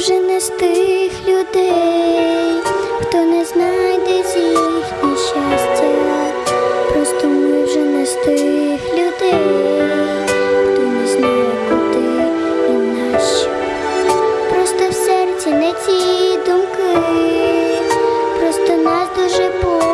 вже не з тих людей, хто не знайде з їхнє щастя, просто ми вже не з тих людей, хто не знає, куди і нащо. Просто в серці не ті думки, просто нас дуже болить.